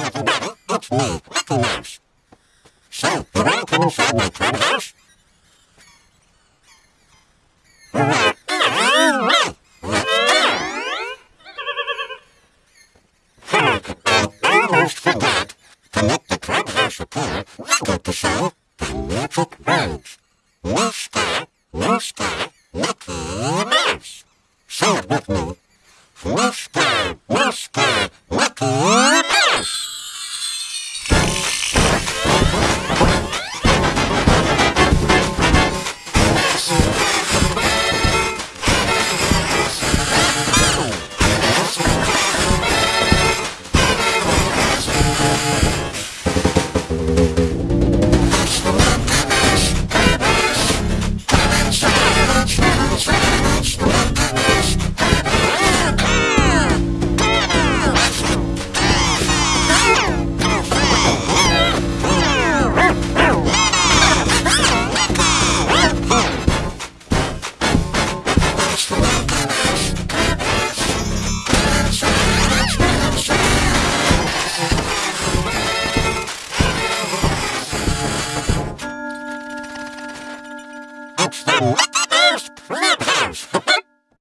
everybody, it's me, Mickey Mouse. So, you want to come inside my clubhouse? Right. All right. Let's. Hey, I almost forgot. To make the clubhouse appear, we got to say the magic words. Meeska, Mooska, Mickey Mouse. Say it with me. Meeska, Mooska, Mickey Mouse. Clubhouse. Clubhouse.